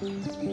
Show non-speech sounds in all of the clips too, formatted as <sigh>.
Thank you.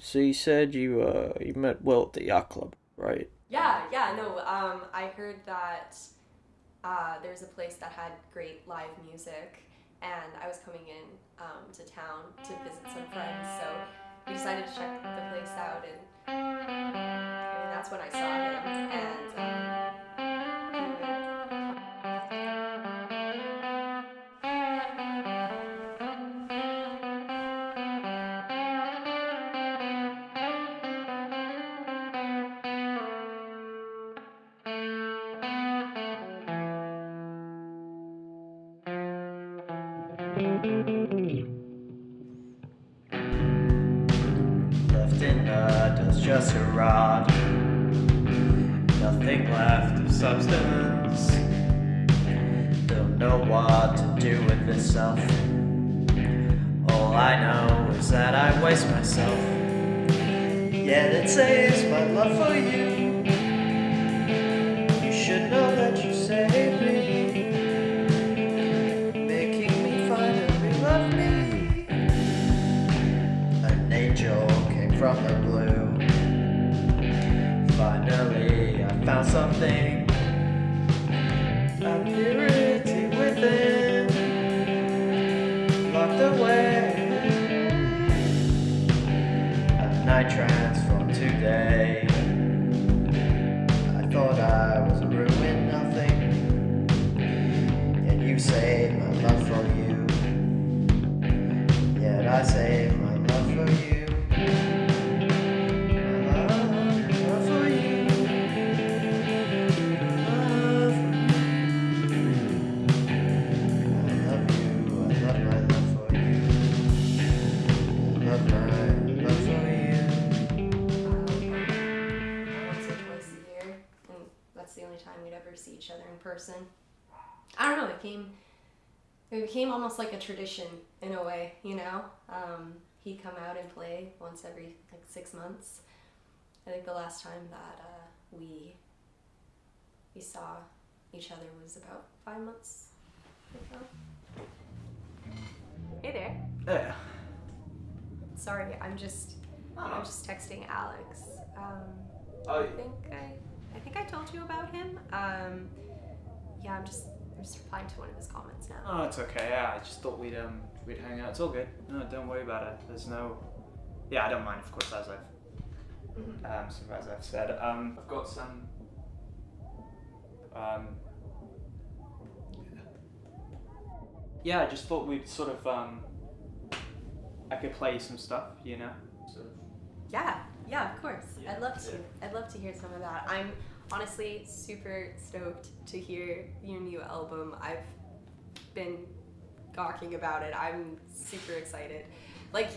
So you said you uh you met Will at the yacht club, right? Yeah, yeah, no. Um, I heard that uh, there's a place that had great live music, and I was coming in um, to town to visit some friends, so we decided to check the place out, and, that's when I saw him, and. Um, from the blue. Finally, I found something. A purity within. Locked away. A night transformed almost like a tradition in a way, you know. Um, he'd come out and play once every like six months. I think the last time that uh, we we saw each other was about five months ago. Hey there. Yeah. Sorry, I'm just I'm just texting Alex. Um, Oh, I think I, I think I told you about him. Um, yeah, I'm just, I'm just replying to one of his comments now. Oh, it's okay. Yeah, I just thought we'd um we'd hang out. It's all good. No, don't worry about it. There's no. Yeah, I don't mind, of course, as I've Mhm. um sort of as I've said. Um, I've got some. Um. Yeah, I just thought we'd sort of um. I could play you some stuff, you know. Sort of. Yeah, yeah, of course. Yeah, I'd love to. yeah. I'd love to hear some of that. I'm honestly super stoked to hear your new album. I've been gawking about it. I'm super excited. Like,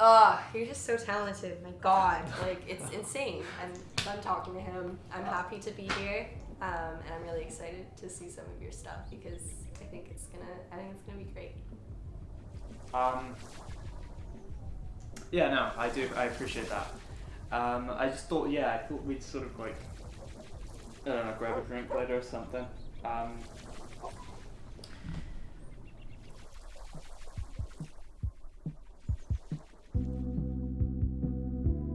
ah, you're just so talented. My God, like it's insane. And I'm done talking to him. I'm happy to be here, um, and I'm really excited to see some of your stuff because I think it's gonna. I think it's gonna be great. Um, yeah, no, I do. I appreciate that. Um, I just thought, yeah, I thought we'd sort of like, I don't know, grab a drink later or something. Um,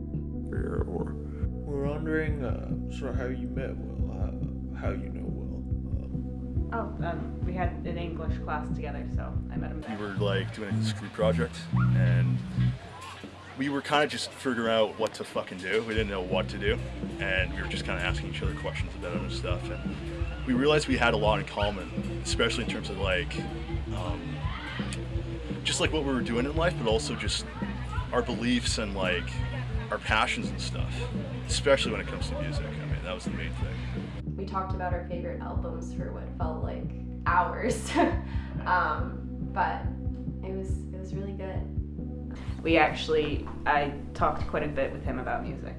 We're, we're wondering uh, sort of how you met Will, how, how you know Will. Um, Oh, um, we had an English class together, so I met him we there. were like doing a screw project and we were kind of just figuring out what to fucking do. We didn't know what to do and we were just kind of asking each other questions about other stuff and we realized we had a lot in common especially in terms of like um, just like what we were doing in life but also just our beliefs and like our passions and stuff especially when it comes to music. I mean that was the main thing. We talked about our favorite albums for what felt like hours. <laughs> um, but We actually, I talked quite a bit with him about music.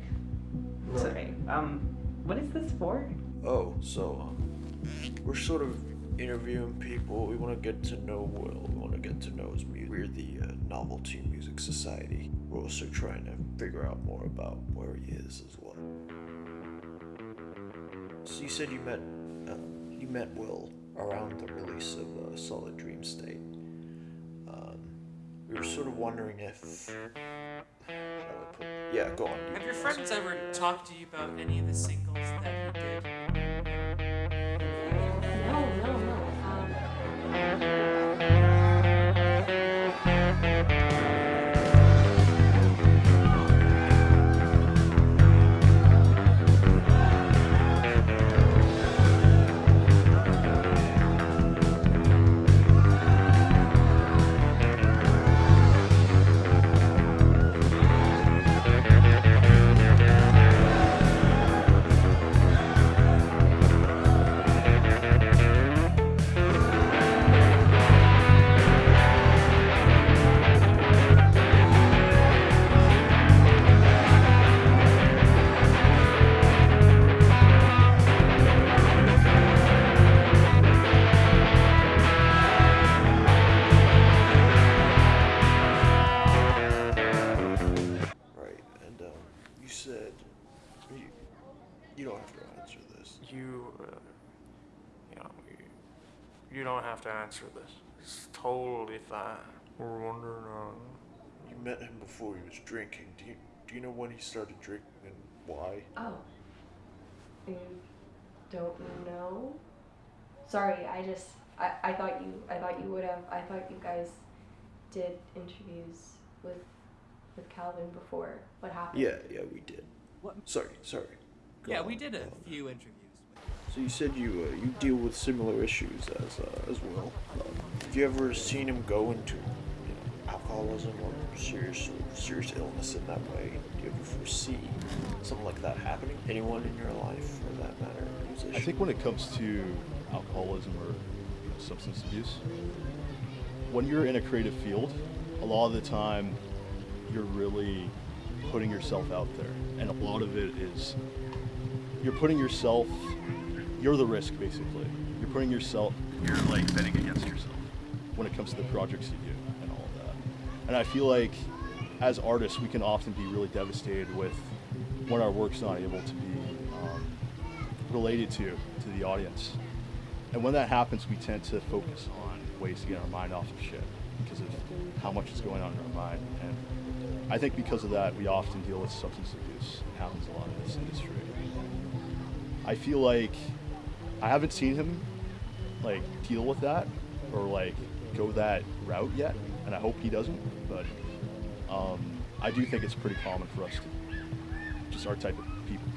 So, um, what is this for? oh, so um, we're sort of interviewing people. We want to get to know Will. We want to get to know his music. We're the uh, Novelty Music Society. We're also trying to figure out more about where he is as well. So you said you met uh, you met Will around the release of uh, Solid Dream State. We were sort of wondering if. Yeah, go on. Have your friends ever talked to you about any of the singles that he did? Answer this. It's totally fine. We're wondering, uh, You met him before he was drinking. Do you do you know when he started drinking and why? Oh. You don't know? Sorry, I just I, I thought you I thought you would have I thought you guys did interviews with with Calvin before. What happened? Yeah, yeah, we did. What? Sorry, sorry. Go Yeah, on, we did a few interviews. So you said you uh, you deal with similar issues as uh, as well. Um, have you ever seen him go into you know, alcoholism or serious serious illness in that way? Do you ever foresee something like that happening? Anyone in your life, for that matter, musician? I think when it comes to alcoholism or you know, substance abuse, when you're in a creative field, a lot of the time you're really putting yourself out there, and a lot of it is you're putting yourself. You're the risk, basically. You're putting yourself. You're like betting against yourself when it comes to the projects you do and all of that. And I feel like as artists, we can often be really devastated with when our work's not able to be um, related to to the audience. And when that happens, we tend to focus on ways to get our mind off of shit because of how much is going on in our mind. And I think because of that, we often deal with substance abuse. It happens a lot in this industry. I feel like I haven't seen him like deal with that or like go that route yet, and I hope he doesn't. But um, I do think it's pretty common for us to just our type of people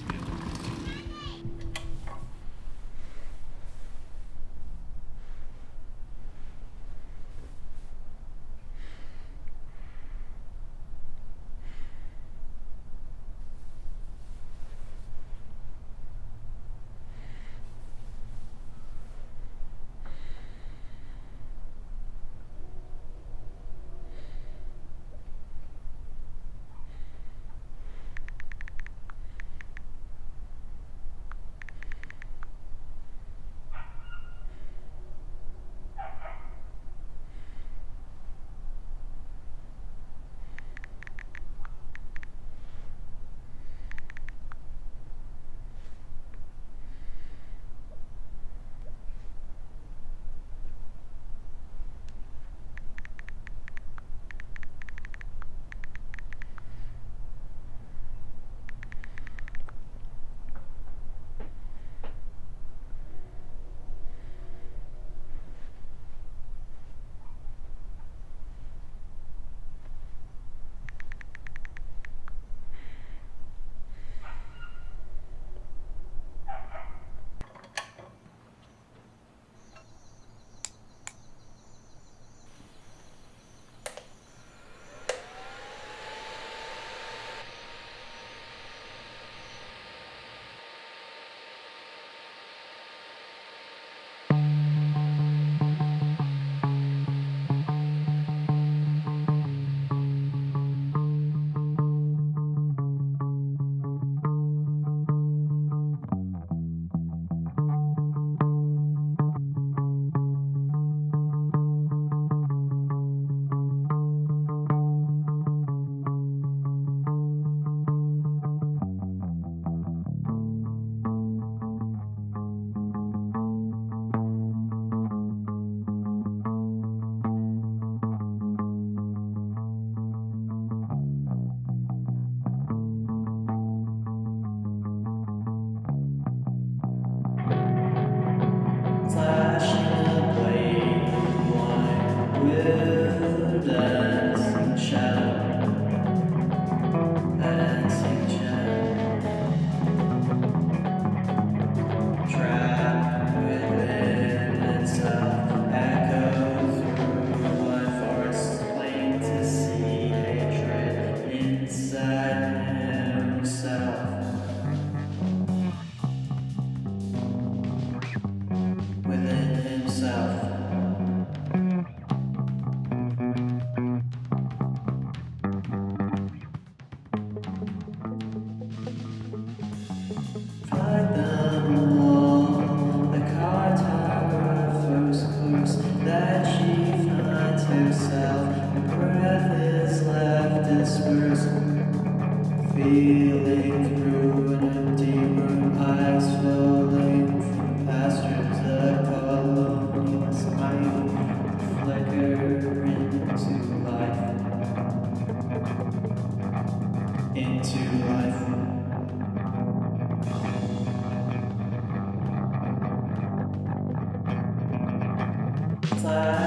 Santa.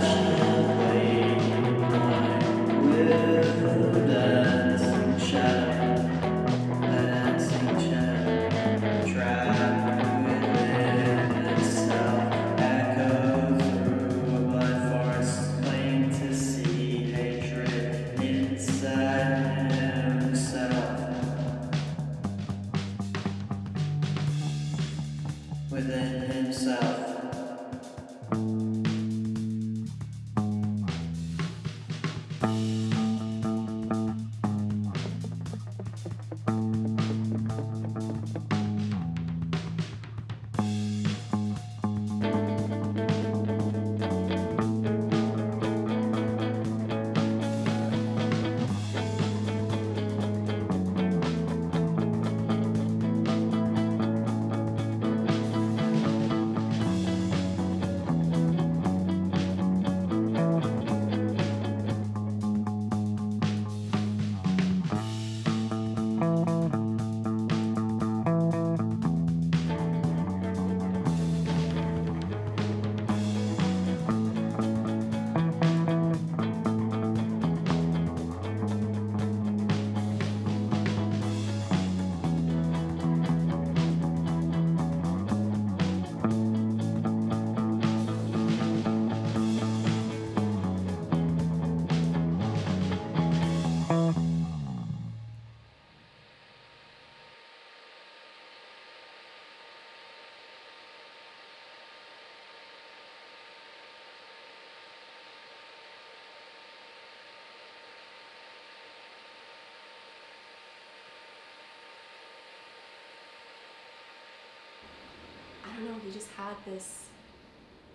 Had this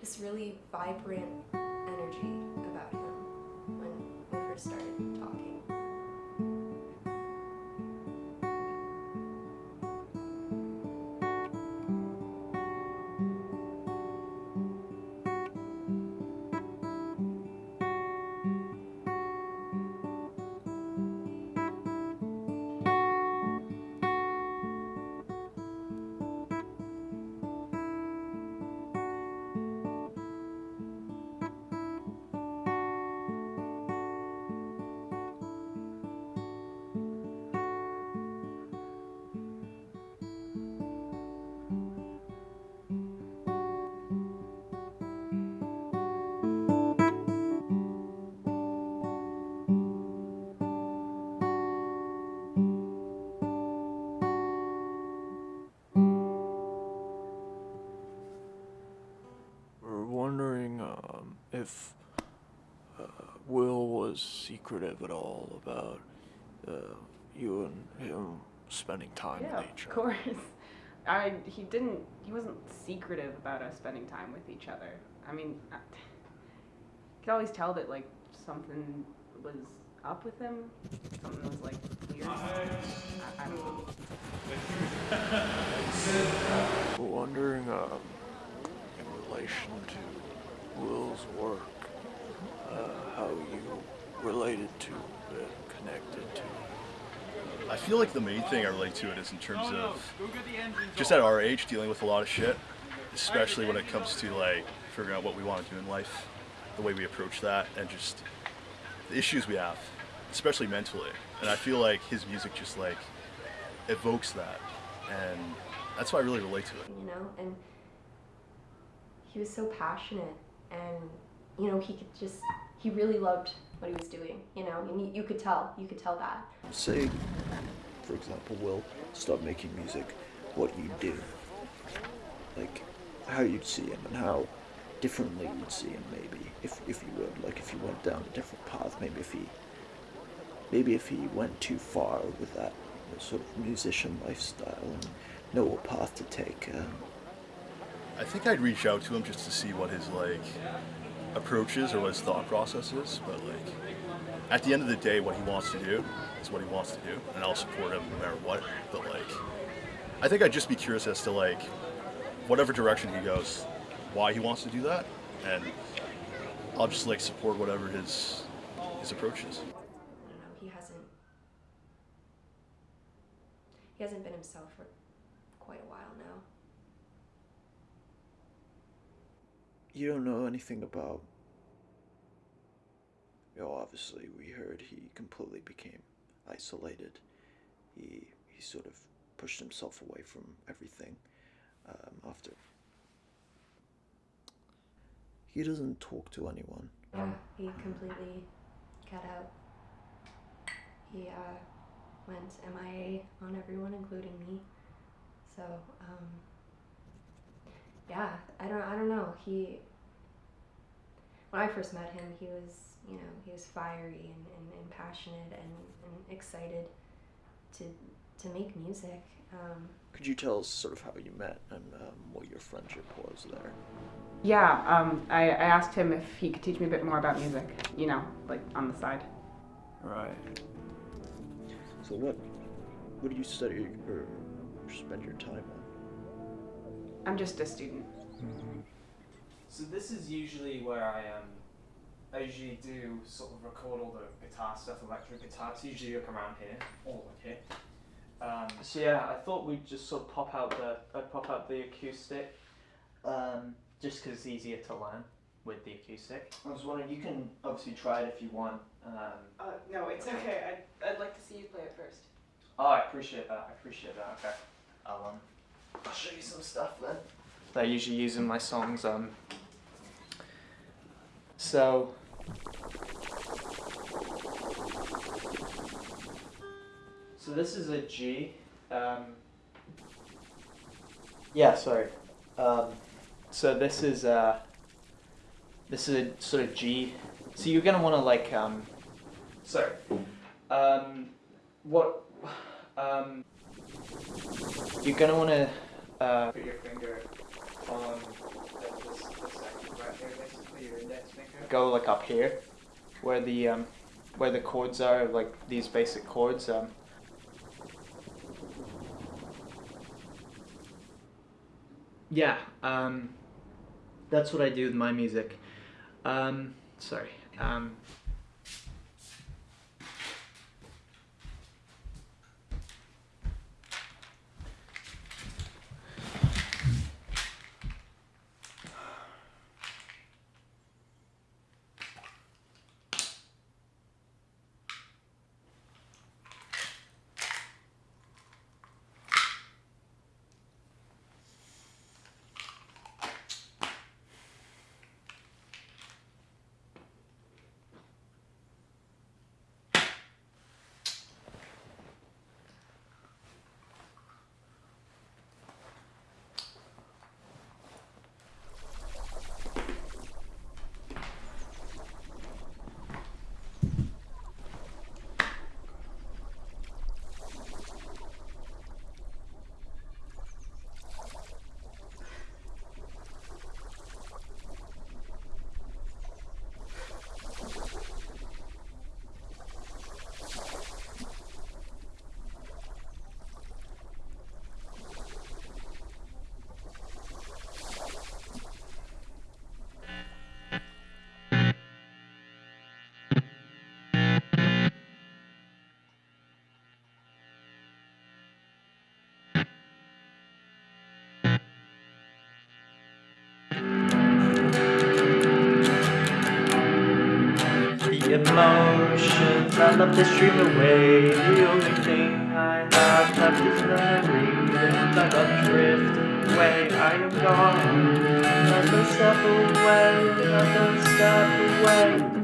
this really vibrant energy if uh, Will was secretive at all about uh, you and him spending time Yeah, with each of course. <laughs> I he didn't he wasn't secretive about us spending time with each other. I mean, I could always tell that like something was up with him. Something was like weird. I, I don't know. <laughs> <laughs> We're wondering um, in relation to Will's work, uh, how you related to it, connected to it. I feel like the main thing I relate to it is in terms of just at our age dealing with a lot of shit, especially when it comes to like figuring out what we want to do in life, the way we approach that, and just the issues we have, especially mentally. And I feel like his music just like evokes that, and that's why I really relate to it. you know and he was so passionate and you know he could just he really loved what he was doing you know and you, could tell you could tell that. Say, for example, Will stop making music, what you do, like how you'd see him and how differently you'd see him maybe if if you would. Like if you went down a different path maybe if he maybe if he went too far with that sort of musician lifestyle and know what path to take um, I think I'd reach out to him just to see what his like approach is or what his thought process is. But like at the end of the day, what he wants to do is what he wants to do, and I'll support him no matter what. But like, I think I'd just be curious as to like whatever direction he goes, why he wants to do that, and I'll just like support whatever his his approach is. he hasn't he hasn't been himself for quite a while now you don't know anything about you know obviously we heard he completely became isolated. He he sort of pushed himself away from everything um, after. He doesn't talk to anyone. Yeah he completely cut out. He uh, went mia on everyone including me. So um, yeah i don't i don't know he when i first met him he was you know he was fiery and, and, and passionate and, and excited to to make music um, could you tell us sort of how you met and um, what your friendship was there Yeah, um, I, I asked him if he could teach me a bit more about music. You know, like on the side. right so what what do you study or spend your time on I'm just a student. So this is usually where I um I usually do sort of record all the guitar stuff, electric guitar. It's usually like around here, or like here. Um, so yeah, I thought we'd just sort of pop out the I'd pop out the acoustic, um, just 'cause it's easier to learn with the acoustic. I was wondering, you can obviously try it if you want. Um, Uh, no, it's okay. I'd, I'd like to see you play it first. oh, I appreciate that. I appreciate that. Okay, I'll um, I'll show you some stuff then. That I usually use in my songs. Um, so. So this is a G. Um, yeah, sorry. Um, so this is uh, this is a sort of G. So you're gonna want to like um, sorry. Um, what um, you're gonna want to uh, put your finger on the, this, this section right here, basically your index finger. Go like up here, where the um, where the chords are, like these basic chords. Um, yeah, um, that's what I do with my music. Um, sorry. Um, emotions I love to stream away. The only thing I have left is memories, and I love drifting away. I am gone, another step away, another step away.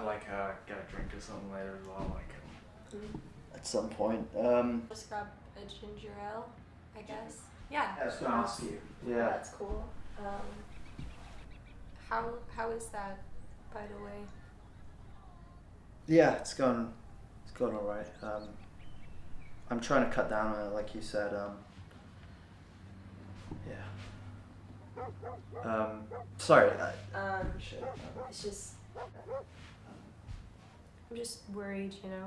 Grab like a get a drink or something later as well. Like At some point. Um, Just grab a ginger ale, I guess. Yeah. I was gonna ask you. Yeah. That's cool. Um, how how is that, by the way? yeah, it's gone. It's gone all right. Um, I'm trying to cut down on it, like you said. Um, yeah. Um, sorry. I, Um, shit. it's just I'm just worried, you know.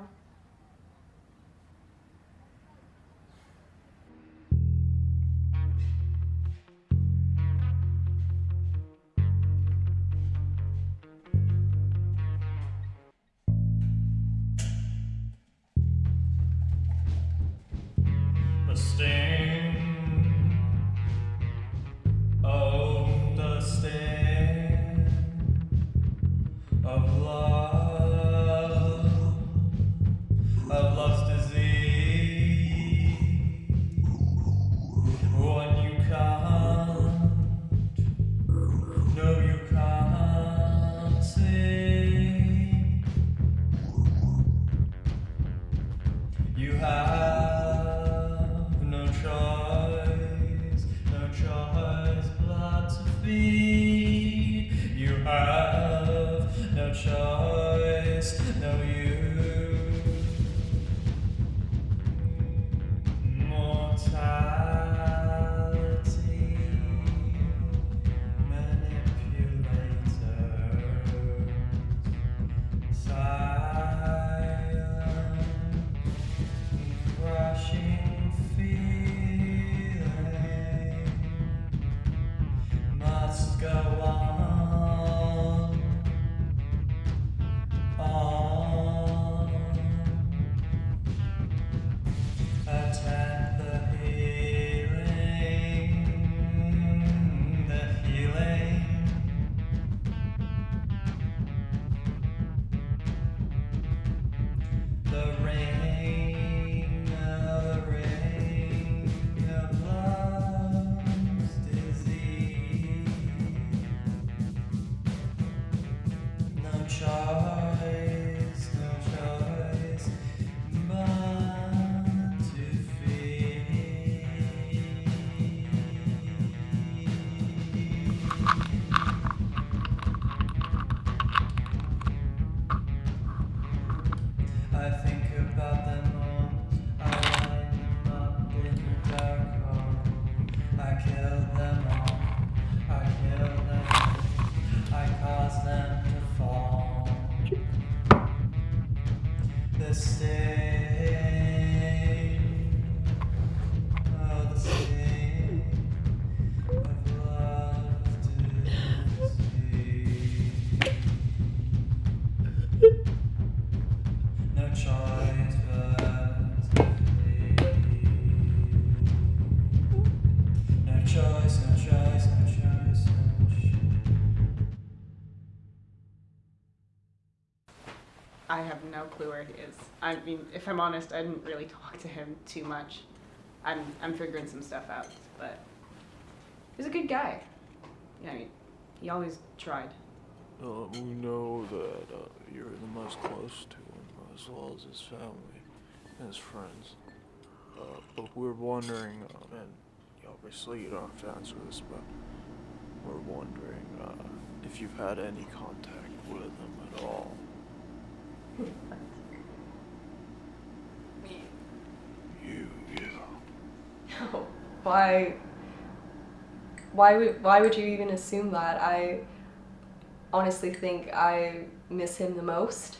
Clue where he is. I mean, if I'm honest, I didn't really talk to him too much. I'm I'm figuring some stuff out, but he's a good guy. Yeah, I mean, he always tried. Uh, we know that uh, you're the most close to him, as well as his family and his friends. Uh, but we're wondering, uh, and obviously you don't have to answer this, but we're wondering uh, if you've had any contact with him at all. Me. You, yeah. No. Why? Why would Why would you even assume that? I honestly think I miss him the most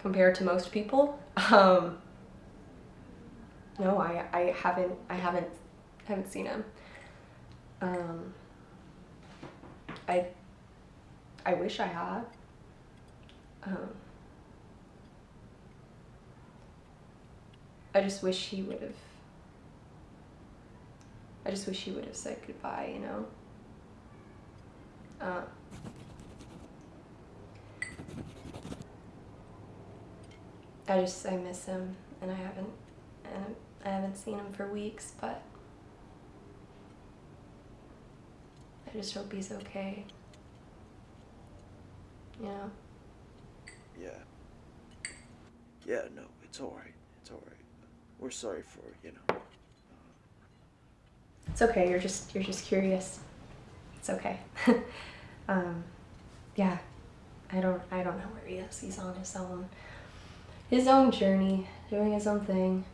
compared to most people. Um, no, I I haven't I haven't haven't seen him. Um, I I wish I had. Um, I just wish he would have. I just wish he would have said goodbye, you know? Uh, I just, I miss him, and I haven't, and I haven't seen him for weeks, but I just hope he's okay. You know? Yeah. Yeah, no, it's alright. It's alright. We're sorry for, you know. It's okay. You're just you're just curious. It's okay. <laughs> um, yeah, I don't I don't know where he is. He's on his own his own journey, doing his own thing.